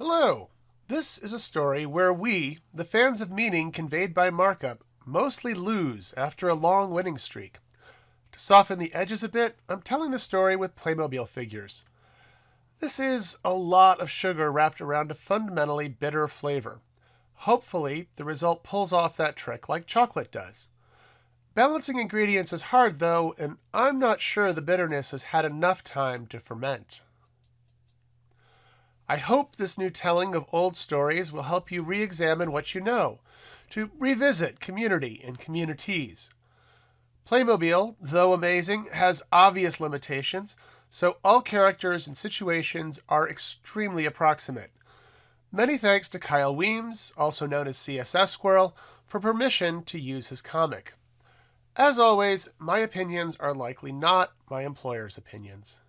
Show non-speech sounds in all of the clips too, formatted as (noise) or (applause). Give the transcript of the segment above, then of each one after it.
Hello! This is a story where we, the fans of meaning conveyed by markup, mostly lose after a long winning streak. To soften the edges a bit, I'm telling the story with Playmobil figures. This is a lot of sugar wrapped around a fundamentally bitter flavor. Hopefully, the result pulls off that trick like chocolate does. Balancing ingredients is hard, though, and I'm not sure the bitterness has had enough time to ferment. I hope this new telling of old stories will help you re examine what you know, to revisit community and communities. Playmobil, though amazing, has obvious limitations, so all characters and situations are extremely approximate. Many thanks to Kyle Weems, also known as CSS Squirrel, for permission to use his comic. As always, my opinions are likely not my employer's opinions.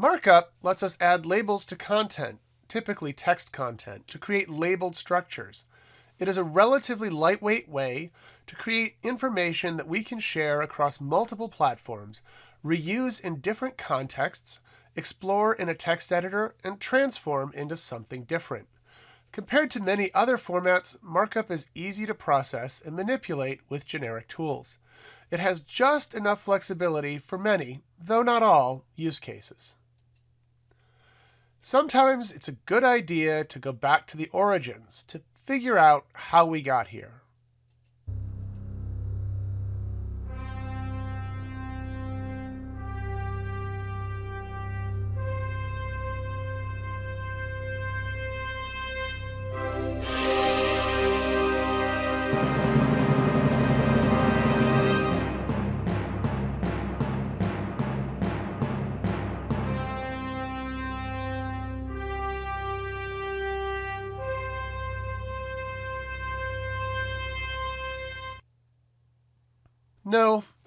Markup lets us add labels to content, typically text content, to create labeled structures. It is a relatively lightweight way to create information that we can share across multiple platforms, reuse in different contexts, explore in a text editor, and transform into something different. Compared to many other formats, markup is easy to process and manipulate with generic tools. It has just enough flexibility for many, though not all, use cases. Sometimes it's a good idea to go back to the origins to figure out how we got here.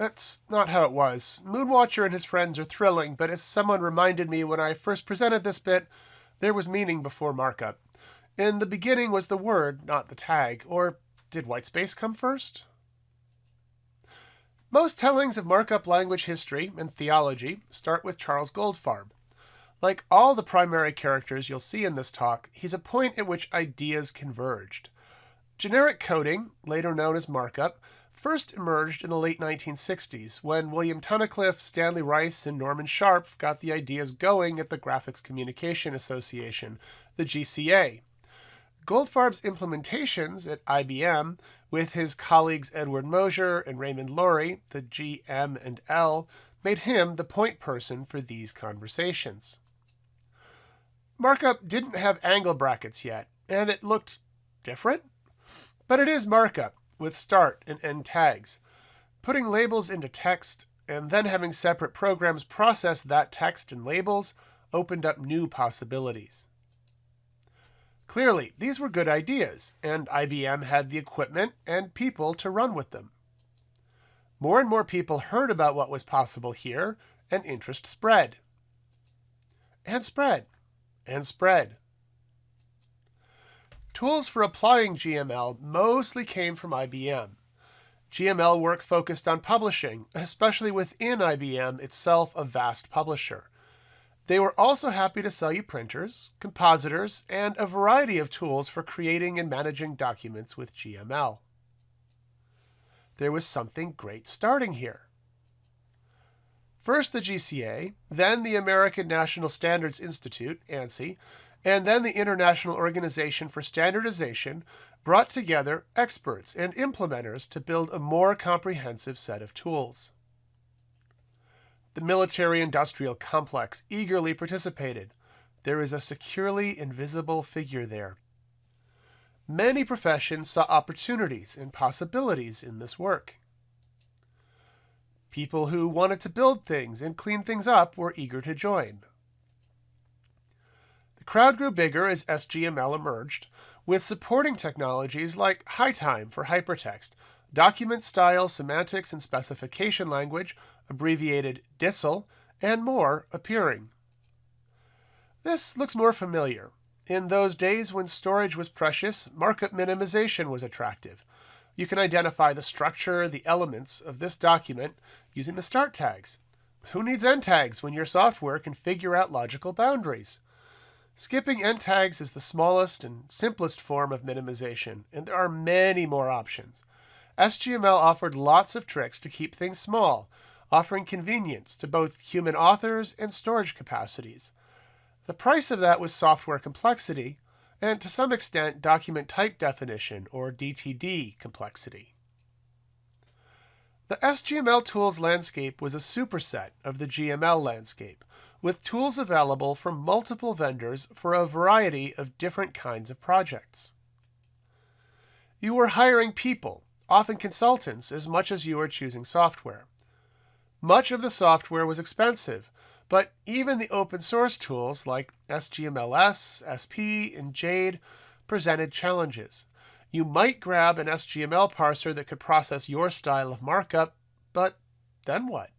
That's not how it was. Moonwatcher and his friends are thrilling, but as someone reminded me when I first presented this bit, there was meaning before markup. In the beginning was the word, not the tag. Or did whitespace come first? Most tellings of markup language history and theology start with Charles Goldfarb. Like all the primary characters you'll see in this talk, he's a point at which ideas converged. Generic coding, later known as markup, first emerged in the late 1960s when William Tunnicliffe, Stanley Rice, and Norman Scharpf got the ideas going at the Graphics Communication Association, the GCA. Goldfarb's implementations at IBM, with his colleagues Edward Mosher and Raymond Lorie, the GM and L, made him the point person for these conversations. Markup didn't have angle brackets yet, and it looked different. But it is markup, with start and end tags. Putting labels into text and then having separate programs process that text and labels opened up new possibilities. Clearly, these were good ideas, and IBM had the equipment and people to run with them. More and more people heard about what was possible here, and interest spread. And spread. And spread. Tools for applying GML mostly came from IBM. GML work focused on publishing, especially within IBM itself a vast publisher. They were also happy to sell you printers, compositors, and a variety of tools for creating and managing documents with GML. There was something great starting here. First the GCA, then the American National Standards Institute, ANSI, and then the International Organization for Standardization brought together experts and implementers to build a more comprehensive set of tools. The military industrial complex eagerly participated. There is a securely invisible figure there. Many professions saw opportunities and possibilities in this work. People who wanted to build things and clean things up were eager to join. The crowd grew bigger as SGML emerged, with supporting technologies like HyTime for hypertext, document style, semantics, and specification language, abbreviated DSSSL, and more appearing. This looks more familiar. In those days when storage was precious, markup minimization was attractive. You can identify the structure, the elements of this document using the start tags. Who needs end tags when your software can figure out logical boundaries? Skipping end tags is the smallest and simplest form of minimization, and there are many more options. SGML offered lots of tricks to keep things small, offering convenience to both human authors and storage capacities. The price of that was software complexity, and to some extent document type definition, or DTD, complexity. The SGML tools landscape was a superset of the GML landscape, with tools available from multiple vendors for a variety of different kinds of projects. You were hiring people, often consultants, as much as you were choosing software. Much of the software was expensive, but even the open source tools like SGMLS, SP, and Jade presented challenges. You might grab an SGML parser that could process your style of markup, but then what?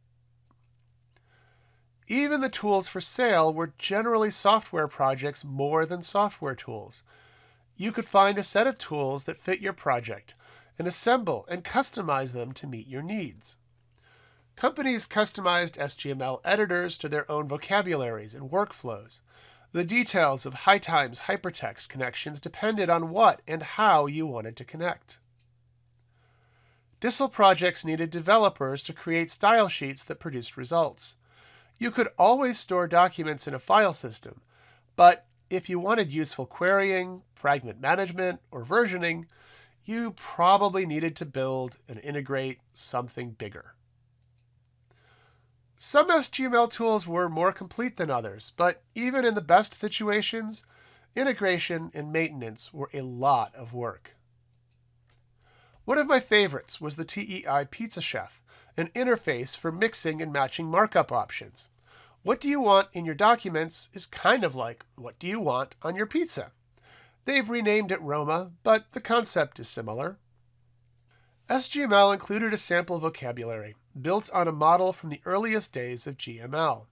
Even the tools for sale were generally software projects more than software tools. You could find a set of tools that fit your project and assemble and customize them to meet your needs. Companies customized SGML editors to their own vocabularies and workflows. The details of HyTime's hypertext connections depended on what and how you wanted to connect. DSSSL projects needed developers to create style sheets that produced results. You could always store documents in a file system, but if you wanted useful querying, fragment management, or versioning, you probably needed to build and integrate something bigger. Some SGML tools were more complete than others, but even in the best situations, integration and maintenance were a lot of work. One of my favorites was the TEI Pizza Chef, an interface for mixing and matching markup options. What do you want in your documents is kind of like what do you want on your pizza. They've renamed it Roma, but the concept is similar. SGML included a sample vocabulary built on a model from the earliest days of GML.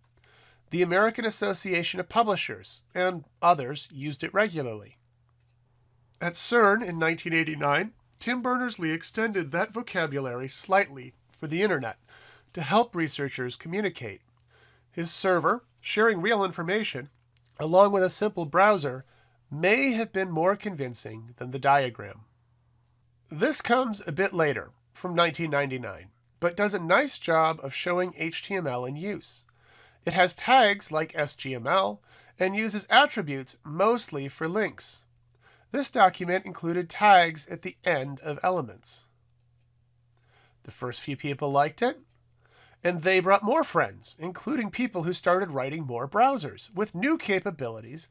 The American Association of Publishers and others used it regularly. At CERN in 1989, Tim Berners-Lee extended that vocabulary slightly for the Internet to help researchers communicate. His server, sharing real information, along with a simple browser, may have been more convincing than the diagram. This comes a bit later, from 1999, but does a nice job of showing HTML in use. It has tags like SGML and uses attributes mostly for links. This document included tags at the end of elements. The first few people liked it, and they brought more friends, including people who started writing more browsers with new capabilities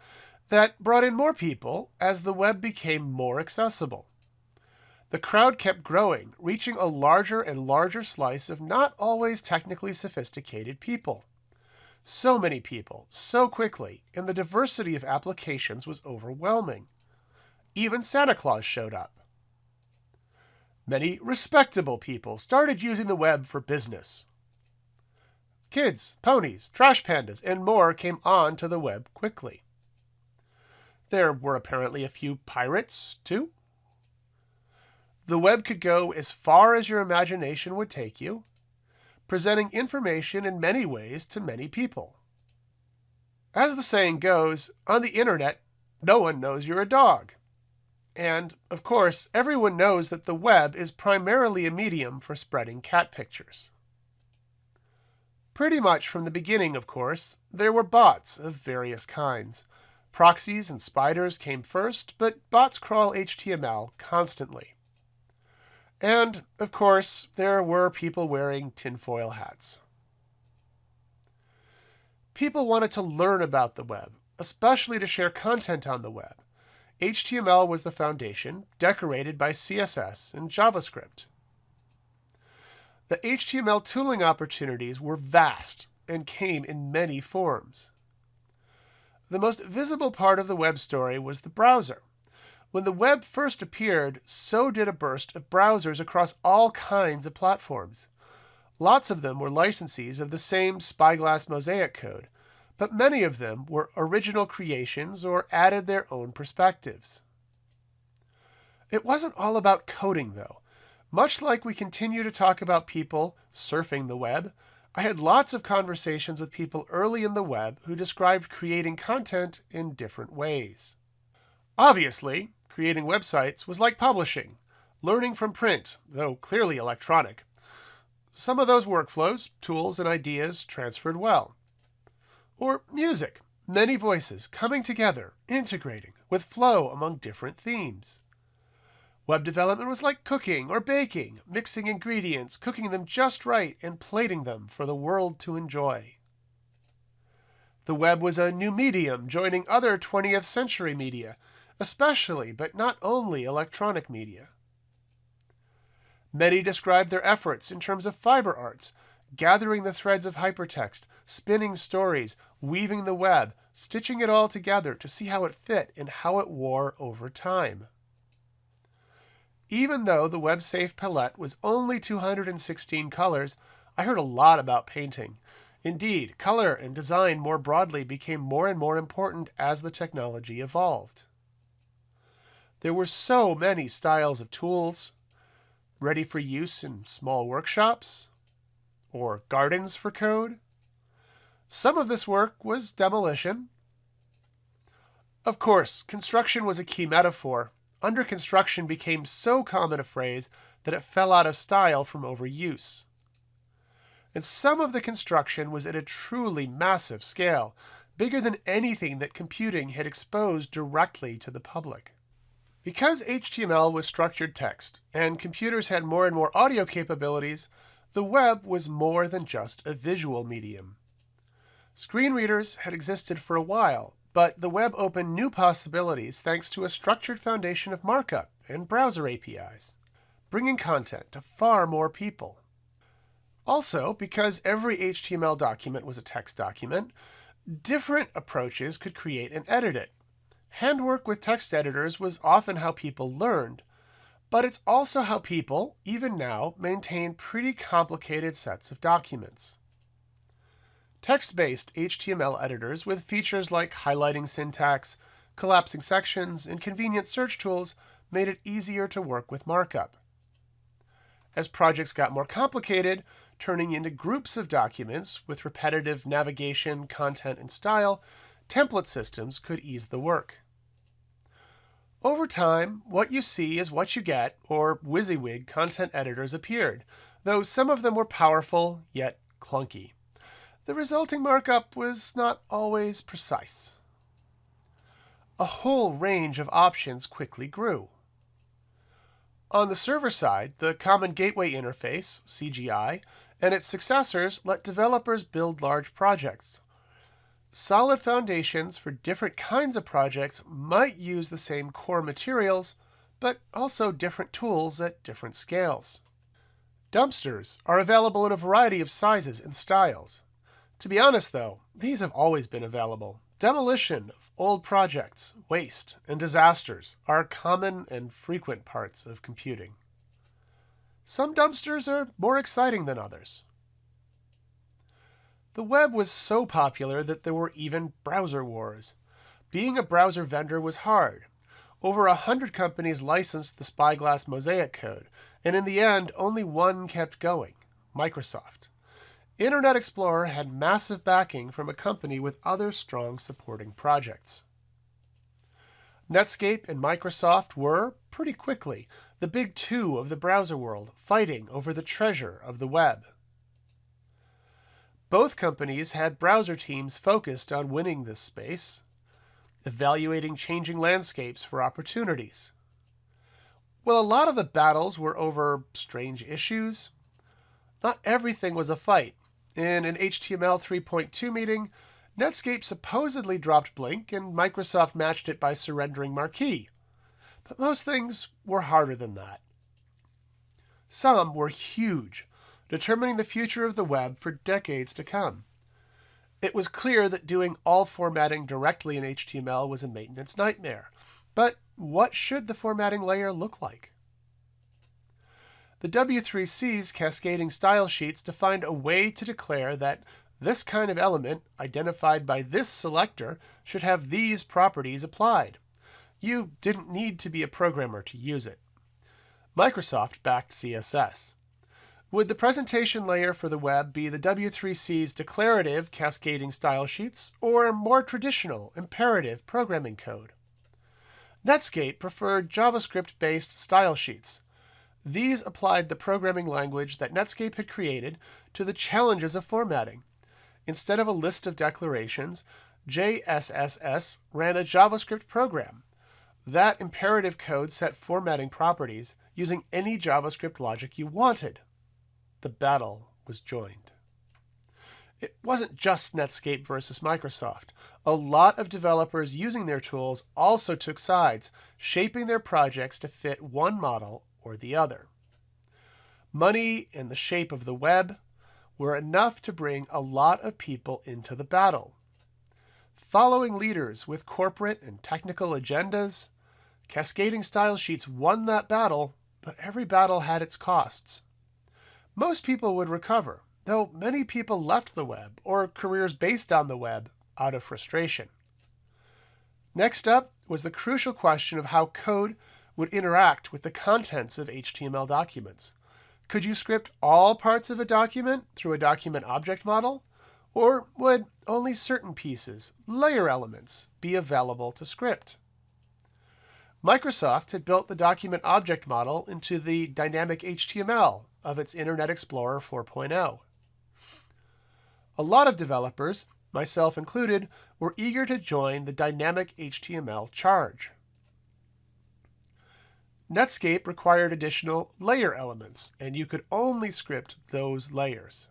that brought in more people as the web became more accessible. The crowd kept growing, reaching a larger and larger slice of not always technically sophisticated people. So many people, so quickly, and the diversity of applications was overwhelming. Even Santa Claus showed up. Many respectable people started using the web for business. Kids, ponies, trash pandas, and more came on to the web quickly. There were apparently a few pirates, too. The web could go as far as your imagination would take you, presenting information in many ways to many people. As the saying goes, on the internet, no one knows you're a dog. And, of course, everyone knows that the web is primarily a medium for spreading cat pictures. Pretty much from the beginning, of course, there were bots of various kinds. Proxies and spiders came first, but bots crawl HTML constantly. And, of course, there were people wearing tinfoil hats. People wanted to learn about the web, especially to share content on the web. HTML was the foundation, decorated by CSS and JavaScript. The HTML tooling opportunities were vast and came in many forms. The most visible part of the web story was the browser. When the web first appeared, so did a burst of browsers across all kinds of platforms. Lots of them were licensees of the same Spyglass Mosaic code, but many of them were original creations or added their own perspectives. It wasn't all about coding, though. Much like we continue to talk about people surfing the web, I had lots of conversations with people early in the web who described creating content in different ways. Obviously, creating websites was like publishing, learning from print, though clearly electronic. Some of those workflows, tools, and ideas transferred well. Or music, many voices coming together, integrating, with flow among different themes. Web development was like cooking or baking, mixing ingredients, cooking them just right, and plating them for the world to enjoy. The web was a new medium joining other 20th century media, especially but not only electronic media. Many described their efforts in terms of fiber arts, gathering the threads of hypertext, spinning stories, weaving the web, stitching it all together to see how it fit and how it wore over time. Even though the WebSafe palette was only 216 colors, I heard a lot about painting. Indeed, color and design more broadly became more and more important as the technology evolved. There were so many styles of tools, ready for use in small workshops or gardens for code. Some of this work was demolition. Of course, construction was a key metaphor. Under construction became so common a phrase that it fell out of style from overuse. And some of the construction was at a truly massive scale, bigger than anything that computing had exposed directly to the public. Because HTML was structured text, and computers had more and more audio capabilities, the web was more than just a visual medium. Screen readers had existed for a while, but the web opened new possibilities thanks to a structured foundation of markup and browser APIs, bringing content to far more people. Also, because every HTML document was a text document, different approaches could create and edit it. Handwork with text editors was often how people learned, but it's also how people, even now, maintain pretty complicated sets of documents. Text-based HTML editors with features like highlighting syntax, collapsing sections, and convenient search tools made it easier to work with markup. As projects got more complicated, turning into groups of documents with repetitive navigation, content, and style, template systems could ease the work. Over time, what you see is what you get, or WYSIWYG content editors appeared, though some of them were powerful, yet clunky. The resulting markup was not always precise. A whole range of options quickly grew. On the server side, the Common Gateway Interface, CGI, and its successors let developers build large projects. Solid foundations for different kinds of projects might use the same core materials, but also different tools at different scales. Dumpsters are available in a variety of sizes and styles. To be honest, though, these have always been available. Demolition of old projects, waste, and disasters are common and frequent parts of computing. Some dumpsters are more exciting than others. The web was so popular that there were even browser wars. Being a browser vendor was hard. Over a hundred companies licensed the Spyglass Mosaic code, and in the end, only one kept going Microsoft. Internet Explorer had massive backing from a company with other strong supporting projects. Netscape and Microsoft were, pretty quickly, the big two of the browser world, fighting over the treasure of the web. Both companies had browser teams focused on winning this space, evaluating changing landscapes for opportunities. While a lot of the battles were over strange issues, not everything was a fight. In an HTML 3.2 meeting, Netscape supposedly dropped Blink and Microsoft matched it by surrendering Marquee. But most things were harder than that. Some were huge, determining the future of the web for decades to come. It was clear that doing all formatting directly in HTML was a maintenance nightmare. But what should the formatting layer look like? The W3C's cascading style sheets defined a way to declare that this kind of element, identified by this selector, should have these properties applied. You didn't need to be a programmer to use it. Microsoft backed CSS. Would the presentation layer for the web be the W3C's declarative cascading style sheets or more traditional imperative programming code? Netscape preferred JavaScript-based style sheets. These applied the programming language that Netscape had created to the challenges of formatting. Instead of a list of declarations, JSSS ran a JavaScript program. That imperative code set formatting properties using any JavaScript logic you wanted. The battle was joined. It wasn't just Netscape versus Microsoft. A lot of developers using their tools also took sides, shaping their projects to fit one model or the other. Money and the shape of the web were enough to bring a lot of people into the battle. Following leaders with corporate and technical agendas, cascading style sheets won that battle, but every battle had its costs. Most people would recover, though many people left the web or careers based on the web out of frustration. Next up was the crucial question of how code would interact with the contents of HTML documents. Could you script all parts of a document through a document object model? Or would only certain pieces, layer elements, be available to script? Microsoft had built the document object model into the dynamic HTML of its Internet Explorer 4.0. A lot of developers, myself included, were eager to join the dynamic HTML charge. Netscape required additional layer elements, and you could only script those layers.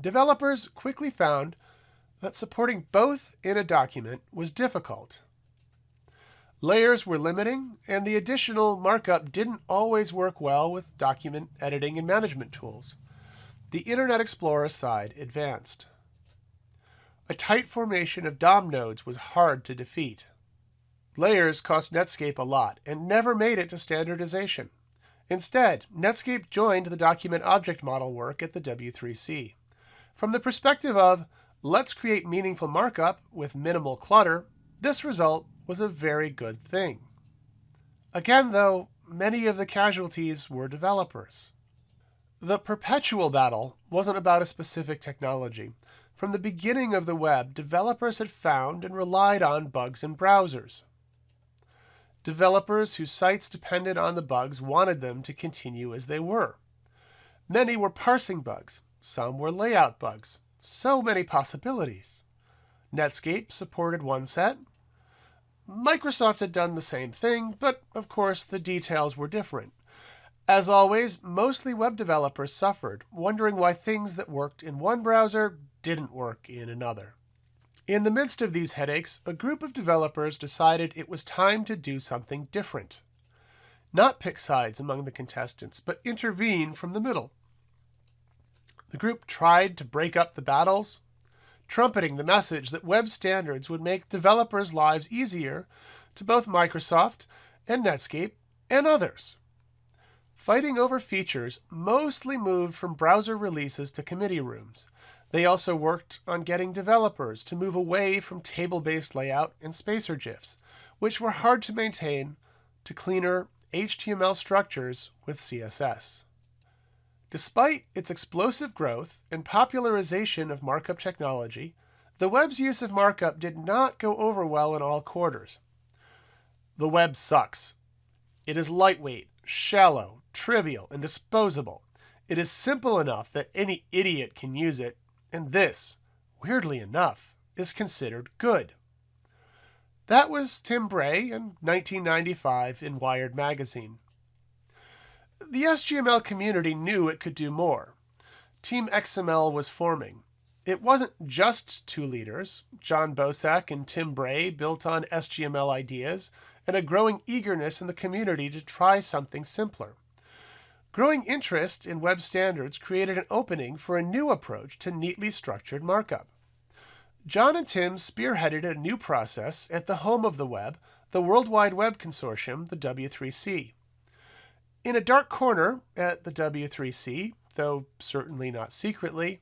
Developers quickly found that supporting both in a document was difficult. Layers were limiting, and the additional markup didn't always work well with document editing and management tools. The Internet Explorer side advanced. A tight formation of DOM nodes was hard to defeat. Layers cost Netscape a lot and never made it to standardization. Instead, Netscape joined the document object model work at the W3C. From the perspective of, let's create meaningful markup with minimal clutter, this result was a very good thing. Again, though, many of the casualties were developers. The perpetual battle wasn't about a specific technology. From the beginning of the web, developers had found and relied on bugs in browsers. Developers whose sites depended on the bugs wanted them to continue as they were. Many were parsing bugs, some were layout bugs. So many possibilities. Netscape supported one set. Microsoft had done the same thing, but of course the details were different. As always, mostly web developers suffered, wondering why things that worked in one browser didn't work in another. In the midst of these headaches, a group of developers decided it was time to do something different. Not pick sides among the contestants, but intervene from the middle. The group tried to break up the battles, trumpeting the message that web standards would make developers' lives easier to both Microsoft and Netscape and others. Fighting over features mostly moved from browser releases to committee rooms, they also worked on getting developers to move away from table-based layout and spacer GIFs, which were hard to maintain, to cleaner HTML structures with CSS. Despite its explosive growth and popularization of markup technology, the web's use of markup did not go over well in all quarters. The web sucks. It is lightweight, shallow, trivial, and disposable. It is simple enough that any idiot can use it and this, weirdly enough, is considered good. That was Tim Bray in 1995 in Wired magazine. The SGML community knew it could do more. Team XML was forming. It wasn't just two leaders. Jon Bosak and Tim Bray built on SGML ideas and a growing eagerness in the community to try something simpler. Growing interest in web standards created an opening for a new approach to neatly structured markup. John and Tim spearheaded a new process at the home of the web, the World Wide Web Consortium, the W3C. In a dark corner at the W3C, though certainly not secretly,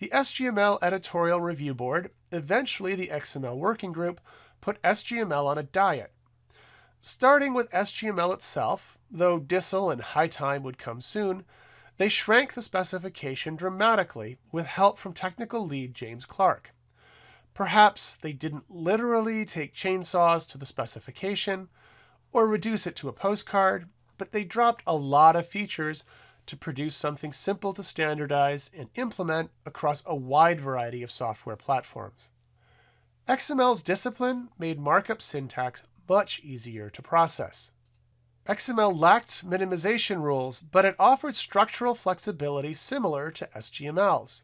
the SGML Editorial Review Board, eventually the XML Working Group, put SGML on a diet. Starting with SGML itself, though DSSSL and HyTime would come soon, they shrank the specification dramatically with help from technical lead James Clark. Perhaps they didn't literally take chainsaws to the specification or reduce it to a postcard, but they dropped a lot of features to produce something simple to standardize and implement across a wide variety of software platforms. XML's discipline made markup syntax much easier to process. XML lacked minimization rules, but it offered structural flexibility similar to SGML's.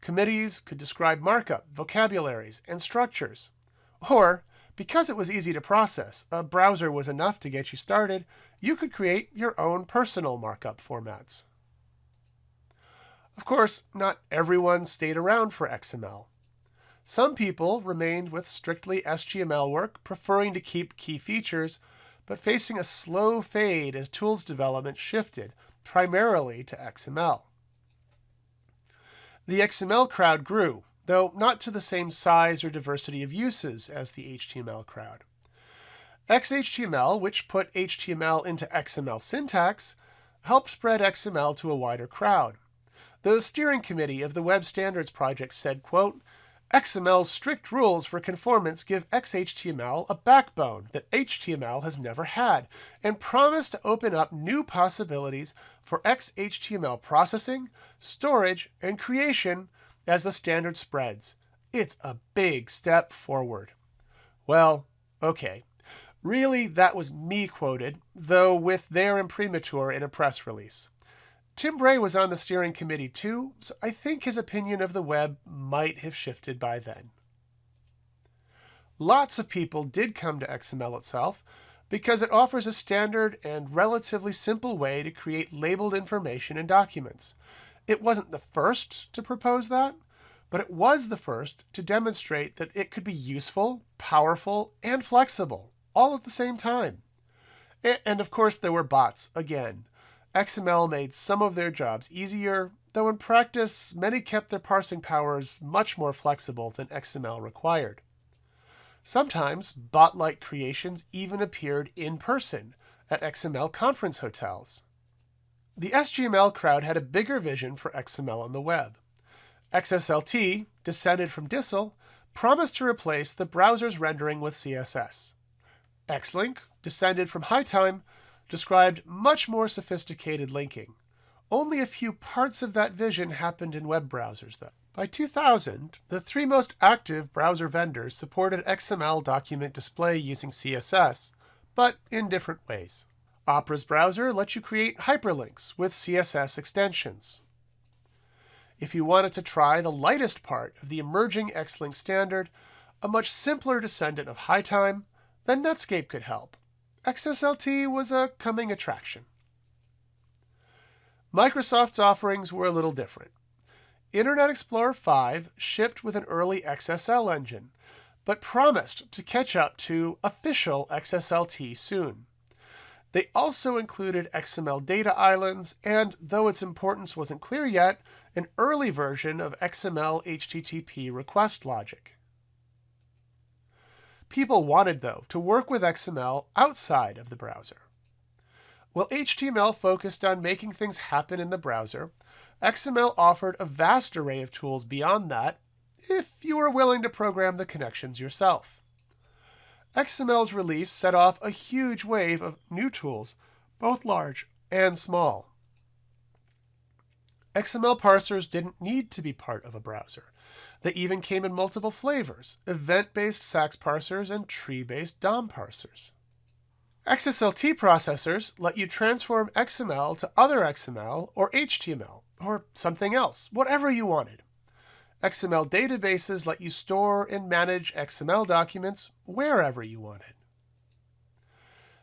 Committees could describe markup, vocabularies, and structures. Or, because it was easy to process, a browser was enough to get you started, you could create your own personal markup formats. Of course, not everyone stayed around for XML. Some people remained with strictly SGML work, preferring to keep key features, but facing a slow fade as tools development shifted primarily to XML. The XML crowd grew, though not to the same size or diversity of uses as the HTML crowd. XHTML, which put HTML into XML syntax, helped spread XML to a wider crowd. The steering committee of the Web Standards Project said, quote, XML's strict rules for conformance give XHTML a backbone that HTML has never had and promise to open up new possibilities for XHTML processing, storage, and creation as the standard spreads. It's a big step forward. Well, okay. Really, that was me quoted, though with their imprimatur in a press release. Tim Bray was on the steering committee too, so I think his opinion of the web might have shifted by then. Lots of people did come to XML itself because it offers a standard and relatively simple way to create labeled information in documents. It wasn't the first to propose that, but it was the first to demonstrate that it could be useful, powerful, and flexible, all at the same time. And of course, there were bots, again. XML made some of their jobs easier, though in practice, many kept their parsing powers much more flexible than XML required. Sometimes, bot-like creations even appeared in person at XML conference hotels. The SGML crowd had a bigger vision for XML on the web. XSLT, descended from DSSSL, promised to replace the browser's rendering with CSS. Xlink, descended from HyTime, described much more sophisticated linking. Only a few parts of that vision happened in web browsers, though. By 2000, the three most active browser vendors supported XML document display using CSS, but in different ways. Opera's browser lets you create hyperlinks with CSS extensions. If you wanted to try the lightest part of the emerging Xlink standard, a much simpler descendant of HyTime, then Netscape could help. XSLT was a coming attraction. Microsoft's offerings were a little different. Internet Explorer 5 shipped with an early XSL engine, but promised to catch up to official XSLT soon. They also included XML data islands and, though its importance wasn't clear yet, an early version of XML HTTP request logic. People wanted, though, to work with XML outside of the browser. While HTML focused on making things happen in the browser, XML offered a vast array of tools beyond that if you were willing to program the connections yourself. XML's release set off a huge wave of new tools, both large and small. XML parsers didn't need to be part of a browser. They even came in multiple flavors, event-based SAX parsers and tree-based DOM parsers. XSLT processors let you transform XML to other XML or HTML or something else, whatever you wanted. XML databases let you store and manage XML documents wherever you wanted.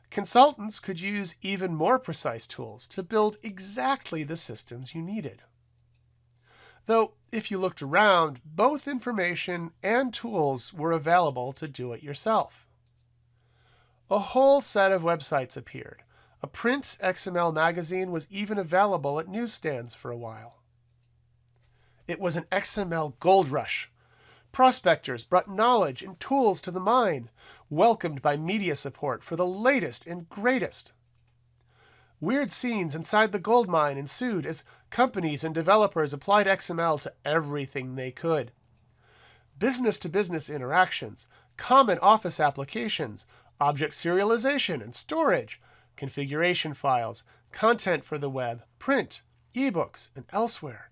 Consultants could use even more precise tools to build exactly the systems you needed. Though, if you looked around, both information and tools were available to do it yourself. A whole set of websites appeared. A print XML magazine was even available at newsstands for a while. It was an XML gold rush. Prospectors brought knowledge and tools to the mine, welcomed by media support for the latest and greatest. Weird scenes inside the gold mine ensued as companies and developers applied XML to everything they could. Business to business interactions, common office applications, object serialization and storage, configuration files, content for the web, print, ebooks, and elsewhere.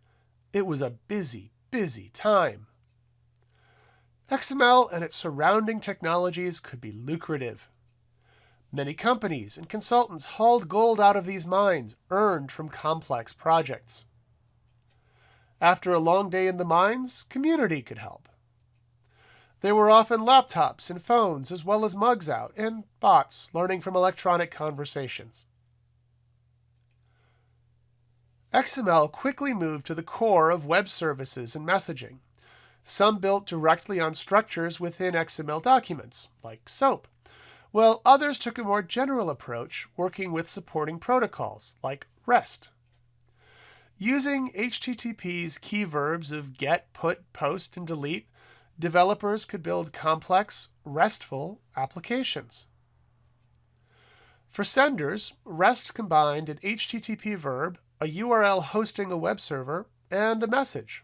It was a busy, busy time. XML and its surrounding technologies could be lucrative. Many companies and consultants hauled gold out of these mines, earned from complex projects. After a long day in the mines, community could help. There were often laptops and phones, as well as mugs out, and bots learning from electronic conversations. XML quickly moved to the core of web services and messaging. Some built directly on structures within XML documents, like SOAP, while others took a more general approach, working with supporting protocols like REST. Using HTTP's key verbs of get, put, post, and delete, developers could build complex, RESTful applications. For senders, REST combined an HTTP verb, a URL hosting a web server, and a message.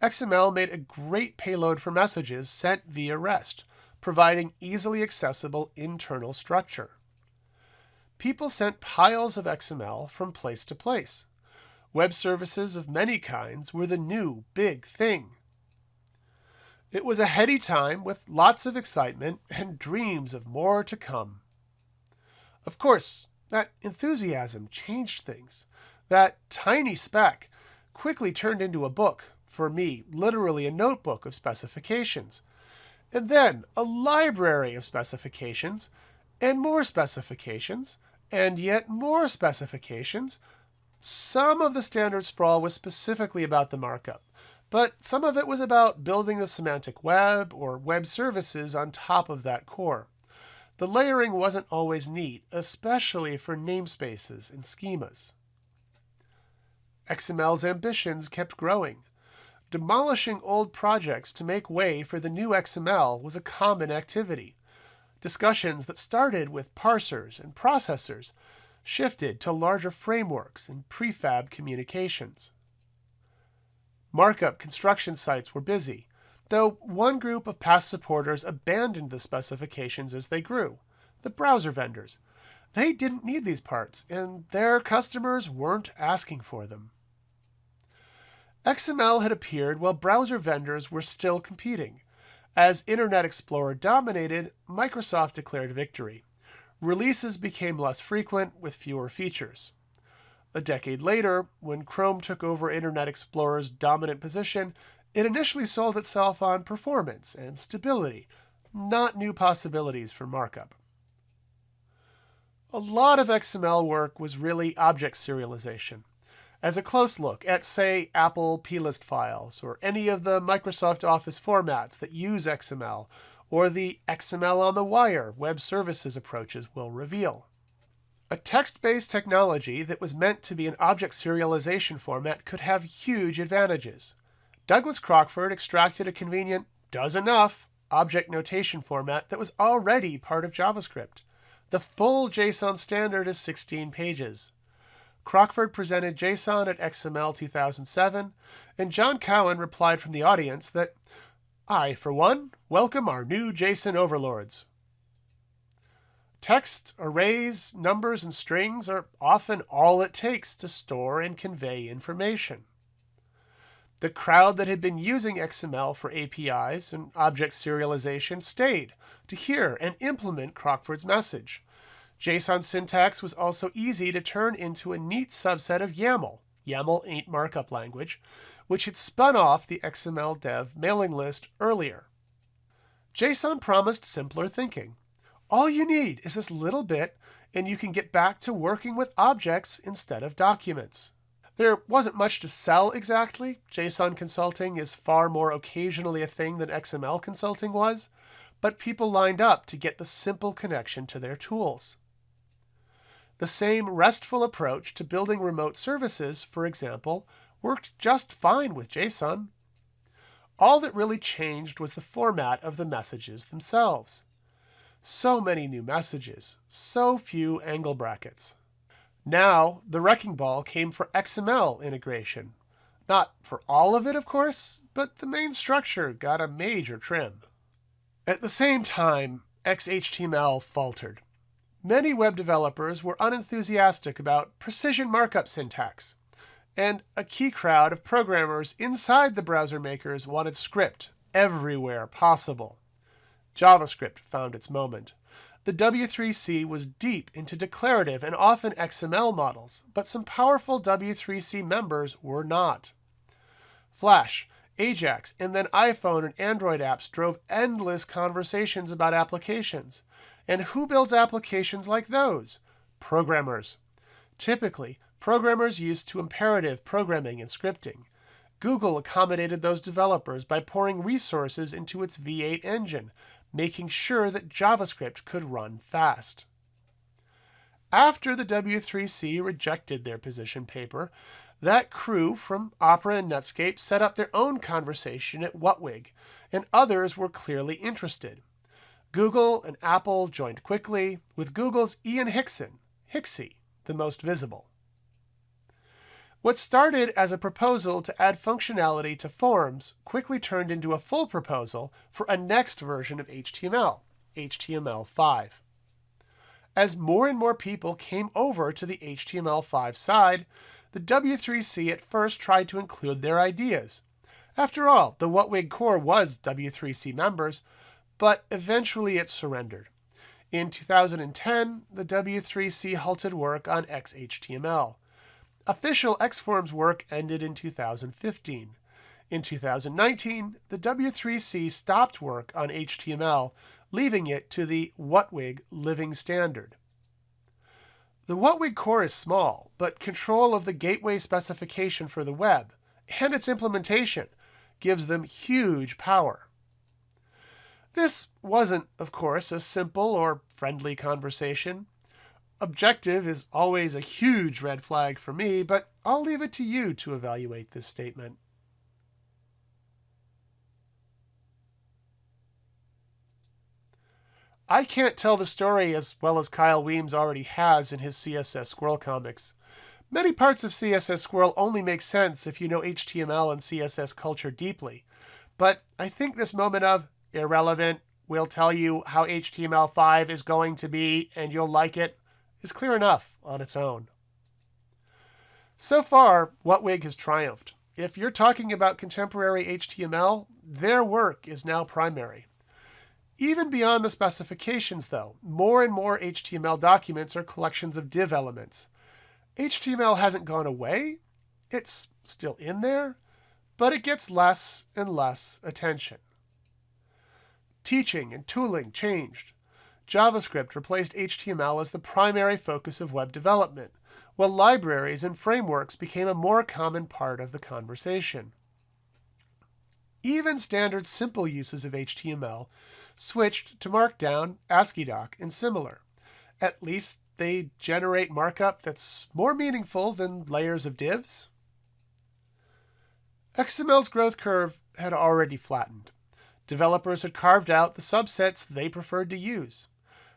XML made a great payload for messages sent via REST, providing easily accessible internal structure. People sent piles of XML from place to place. Web services of many kinds were the new big thing. It was a heady time with lots of excitement and dreams of more to come. Of course, that enthusiasm changed things. That tiny speck quickly turned into a book, for me, literally a notebook of specifications and then a library of specifications, and more specifications, and yet more specifications. Some of the standard sprawl was specifically about the markup, but some of it was about building the semantic web or web services on top of that core. The layering wasn't always neat, especially for namespaces and schemas. XML's ambitions kept growing. Demolishing old projects to make way for the new XML was a common activity. Discussions that started with parsers and processors shifted to larger frameworks and prefab communications. Markup construction sites were busy, though one group of past supporters abandoned the specifications as they grew the browser vendors. They didn't need these parts, and their customers weren't asking for them. XML had appeared while browser vendors were still competing. As Internet Explorer dominated, Microsoft declared victory. Releases became less frequent with fewer features. A decade later, when Chrome took over Internet Explorer's dominant position, it initially sold itself on performance and stability, not new possibilities for markup. A lot of XML work was really object serialization as a close look at, say, Apple plist files, or any of the Microsoft Office formats that use XML, or the XML on the wire web services approaches will reveal. A text-based technology that was meant to be an object serialization format could have huge advantages. Douglas Crockford extracted a convenient does enough object notation format that was already part of JavaScript. The full JSON standard is 16 pages. Crockford presented JSON at XML 2007, and John Cowan replied from the audience that, I, for one, welcome our new JSON overlords. Text, arrays, numbers, and strings are often all it takes to store and convey information. The crowd that had been using XML for APIs and object serialization stayed to hear and implement Crockford's message. JSON syntax was also easy to turn into a neat subset of YAML, YAML ain't markup language, which had spun off the XML dev mailing list earlier. JSON promised simpler thinking. All you need is this little bit, and you can get back to working with objects instead of documents. There wasn't much to sell exactly. JSON consulting is far more occasionally a thing than XML consulting was, but people lined up to get the simple connection to their tools. The same RESTful approach to building remote services, for example, worked just fine with JSON. all that really changed was the format of the messages themselves. So many new messages, so few angle brackets. Now, the wrecking ball came for XML integration. Not for all of it, of course, but the main structure got a major trim. At the same time, XHTML faltered. Many web developers were unenthusiastic about precision markup syntax, and a key crowd of programmers inside the browser makers wanted script everywhere possible. JavaScript found its moment. The W3C was deep into declarative and often XML models, but some powerful W3C members were not. Flash, Ajax, and then iPhone and Android apps drove endless conversations about applications. And who builds applications like those? Programmers. Typically, programmers used to imperative programming and scripting. Google accommodated those developers by pouring resources into its V8 engine, making sure that JavaScript could run fast. After the W3C rejected their position paper, that crew from Opera and Netscape set up their own conversation at WHATWG, and others were clearly interested. Google and Apple joined quickly, with Google's Ian Hickson, Hixie, the most visible. What started as a proposal to add functionality to forms quickly turned into a full proposal for a next version of HTML, HTML5. As more and more people came over to the HTML5 side, the W3C at first tried to include their ideas. After all, the WHATWG core was W3C members, but eventually it surrendered. In 2010, the W3C halted work on XHTML. Official Xforms work ended in 2015. In 2019, the W3C stopped work on HTML, leaving it to the WHATWG living standard. The WHATWG core is small, but control of the gateway specification for the web and its implementation gives them huge power. This wasn't, of course, a simple or friendly conversation objective is always a huge red flag for me, but I'll leave it to you to evaluate this statement. I can't tell the story as well as Kyle Weems already has in his CSS Squirrel comics. Many parts of CSS Squirrel only make sense if you know HTML and CSS culture deeply. But I think this moment of irrelevant, we'll tell you how HTML5 is going to be and you'll like it, is clear enough on its own. So far, WHATWG has triumphed. If you're talking about contemporary HTML, their work is now primary. Even beyond the specifications, though, more and more HTML documents are collections of div elements. HTML hasn't gone away. It's still in there, but it gets less and less attention. Teaching and tooling changed. JavaScript replaced HTML as the primary focus of web development, while libraries and frameworks became a more common part of the conversation. Even standard simple uses of HTML switched to Markdown, AsciiDoc, and similar. At least they generate markup that's more meaningful than layers of divs. XML's growth curve had already flattened. Developers had carved out the subsets they preferred to use.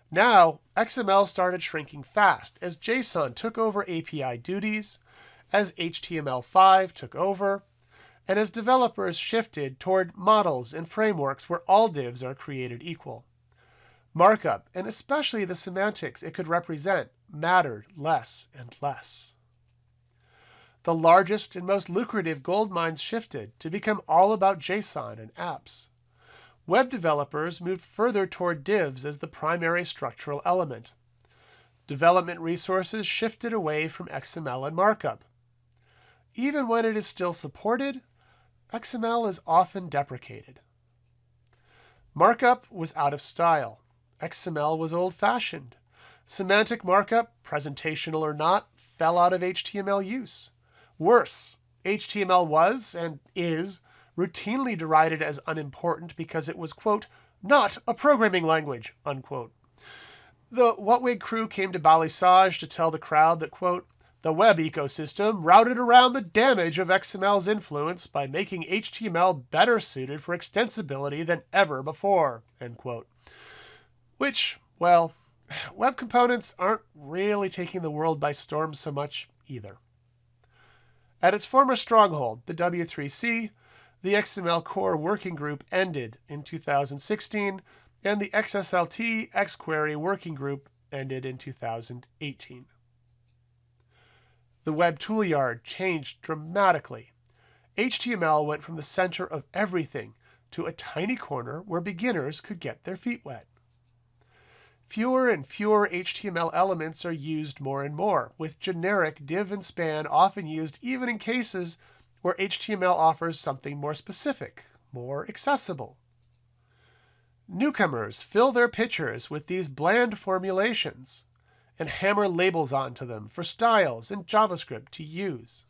Now, XML started shrinking fast as JSON took over API duties, as HTML5 took over, and as developers shifted toward models and frameworks where all divs are created equal. Markup, and especially the semantics it could represent, mattered less and less. The largest and most lucrative gold mines shifted to become all about JSON and apps. Web developers moved further toward divs as the primary structural element. Development resources shifted away from XML and markup. Even when it is still supported, XML is often deprecated. Markup was out of style. XML was old-fashioned. Semantic markup, presentational or not, fell out of HTML use. Worse, HTML was, and is, routinely derided as unimportant because it was, quote, not a programming language, unquote. The WHATWG crew came to Balisage to tell the crowd that, quote, the web ecosystem routed around the damage of XML's influence by making HTML better suited for extensibility than ever before. End quote. Which, well, (sighs) web components aren't really taking the world by storm so much either. At its former stronghold, the W3C, the XML core working group ended in 2016, and the XSLT XQuery working group ended in 2018. The web toolyard changed dramatically. HTML went from the center of everything to a tiny corner where beginners could get their feet wet. Fewer and fewer HTML elements are used more and more, with generic div and span often used even in cases where HTML offers something more specific, more accessible. Newcomers fill their pictures with these bland formulations and hammer labels onto them for styles and JavaScript to use.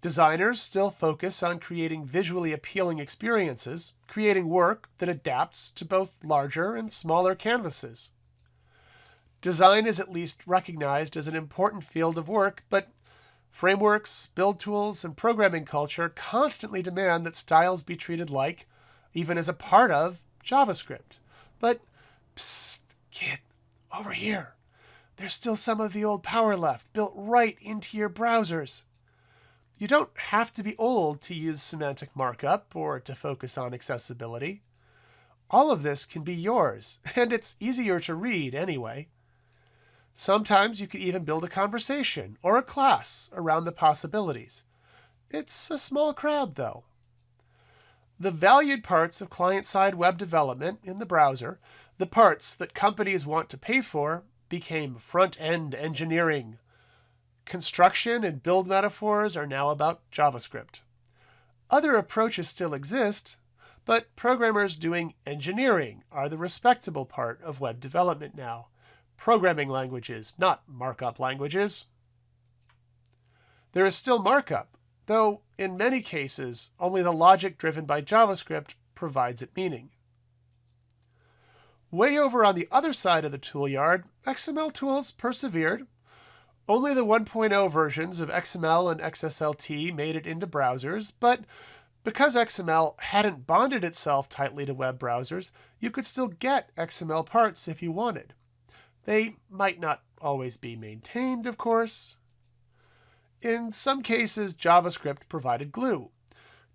Designers still focus on creating visually appealing experiences, creating work that adapts to both larger and smaller canvases. Design is at least recognized as an important field of work, but frameworks, build tools, and programming culture constantly demand that styles be treated like, even as a part of, JavaScript. But, psst, kid, over here. There's still some of the old power left, built right into your browsers. You don't have to be old to use semantic markup or to focus on accessibility. All of this can be yours, (laughs) and it's easier to read anyway. Sometimes you could even build a conversation or a class around the possibilities. It's a small crowd, though. The valued parts of client-side web development in the browser, the parts that companies want to pay for, became front-end engineering. Construction and build metaphors are now about JavaScript. Other approaches still exist, but programmers doing engineering are the respectable part of web development now. Programming languages, not markup languages. There is still markup, though in many cases, only the logic driven by JavaScript provides it meaning. Way over on the other side of the toolyard, XML tools persevered. Only the 1.0 versions of XML and XSLT made it into browsers, but because XML hadn't bonded itself tightly to web browsers, you could still get XML parts if you wanted. They might not always be maintained, of course. In some cases, JavaScript provided glue.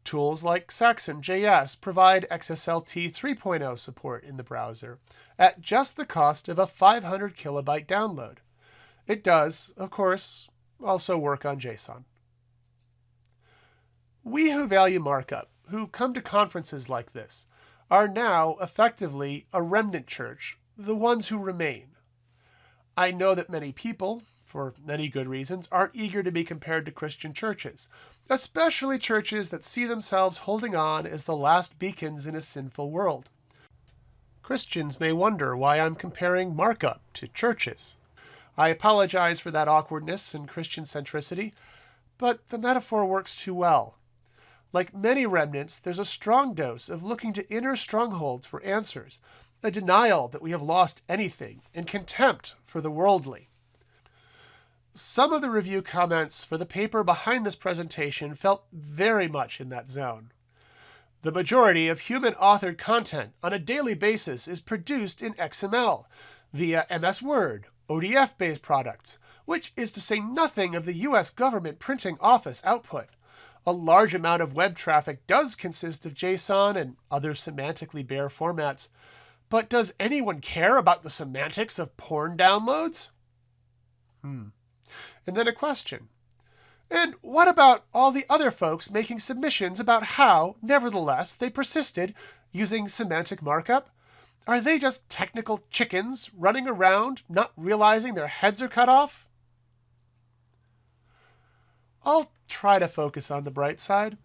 Tools like Saxon.js provide XSLT 3.0 support in the browser at just the cost of a 500 kilobyte download. It does, of course, also work on JSON. We who value markup, who come to conferences like this, are now effectively a remnant church, the ones who remain. I know that many people, for many good reasons, aren't eager to be compared to Christian churches, especially churches that see themselves holding on as the last beacons in a sinful world. Christians may wonder why I'm comparing markup to churches. I apologize for that awkwardness and Christian centricity, but the metaphor works too well. Like many remnants, there's a strong dose of looking to inner strongholds for answers, a denial that we have lost anything, and contempt for the worldly. Some of the review comments for the paper behind this presentation felt very much in that zone. The majority of human-authored content on a daily basis is produced in XML via MS Word, ODF-based products, which is to say nothing of the US government printing office output. A large amount of web traffic does consist of JSON and other semantically bare formats, but does anyone care about the semantics of porn downloads? Hmm. And then a question. And what about all the other folks making submissions about how, nevertheless, they persisted using semantic markup? Are they just technical chickens running around, not realizing their heads are cut off? I'll try to focus on the bright side.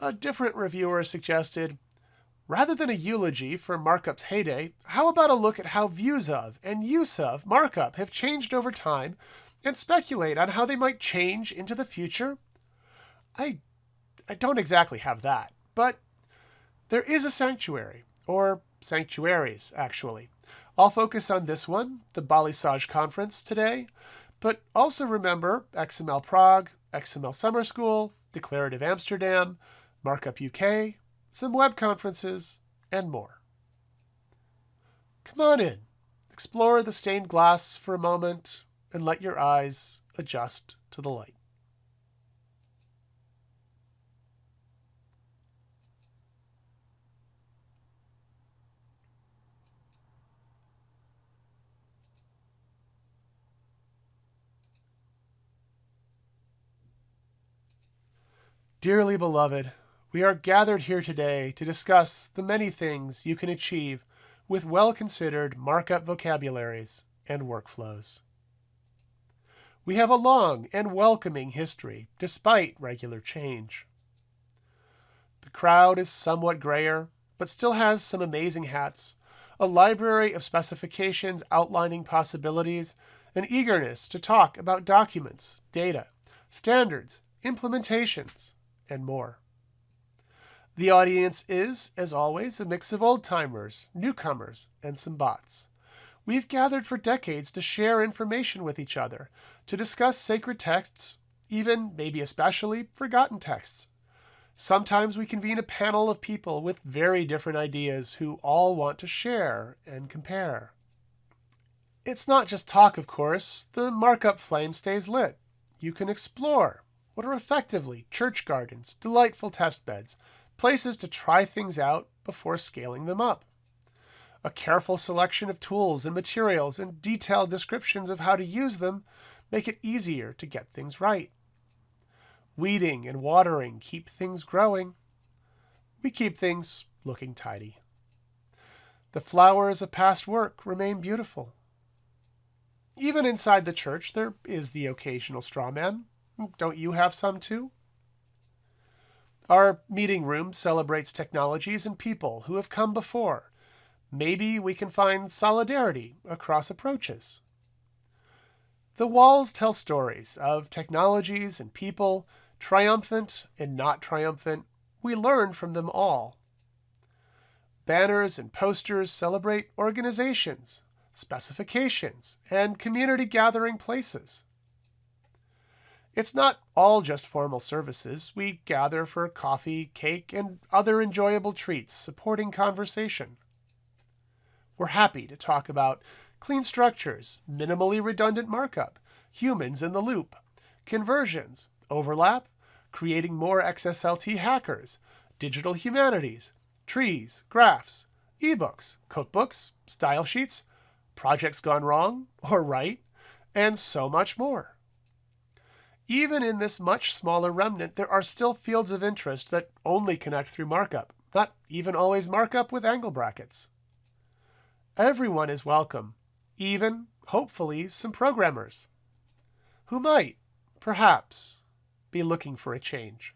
A different reviewer suggested, rather than a eulogy for markup's heyday, how about a look at how views of and use of markup have changed over time and speculate on how they might change into the future? I, I don't exactly have that, but there is a sanctuary, or sanctuaries, actually. I'll focus on this one, the Balisage Conference, today, But also remember XML Prague, XML Summer School, Declarative Amsterdam, Markup UK, some web conferences, and more. Come on in, explore the stained glass for a moment, and let your eyes adjust to the light. Dearly beloved, we are gathered here today to discuss the many things you can achieve with well considered markup vocabularies and workflows. We have a long and welcoming history despite regular change. The crowd is somewhat grayer, but still has some amazing hats, a library of specifications outlining possibilities, an eagerness to talk about documents, data, standards, implementations, and more. The audience is, as always, a mix of old timers, newcomers, and some bots. We've gathered for decades to share information with each other, to discuss sacred texts, even, maybe especially, forgotten texts. Sometimes we convene a panel of people with very different ideas who all want to share and compare. It's not just talk, of course. The markup flame stays lit. You can explore, what are effectively church gardens, delightful test beds, places to try things out before scaling them up. A careful selection of tools and materials and detailed descriptions of how to use them make it easier to get things right. Weeding and watering keep things growing. We keep things looking tidy. The flowers of past work remain beautiful. Even inside the church, there is the occasional straw man, don't you have some too? Our meeting room celebrates technologies and people who have come before. Maybe we can find solidarity across approaches. The walls tell stories of technologies and people, triumphant and not triumphant. We learn from them all. Banners and posters celebrate organizations, specifications, and community gathering places. It's not all just formal services. We gather for coffee, cake, and other enjoyable treats supporting conversation. We're happy to talk about clean structures, minimally redundant markup, humans in the loop, conversions, overlap, creating more XSLT hackers, digital humanities, trees, graphs, ebooks, cookbooks, style sheets, projects gone wrong or right, and so much more. Even in this much smaller remnant, there are still fields of interest that only connect through markup, not even always markup with angle brackets. Everyone is welcome, even, hopefully, some programmers who might, perhaps, be looking for a change.